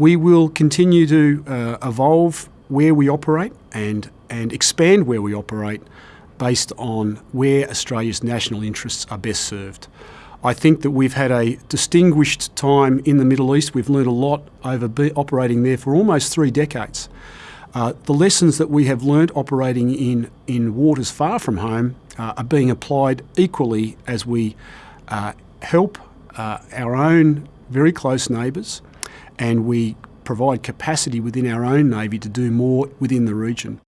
We will continue to uh, evolve where we operate and, and expand where we operate based on where Australia's national interests are best served. I think that we've had a distinguished time in the Middle East. We've learned a lot over operating there for almost three decades. Uh, the lessons that we have learnt operating in, in waters far from home uh, are being applied equally as we uh, help uh, our own very close neighbours and we provide capacity within our own Navy to do more within the region.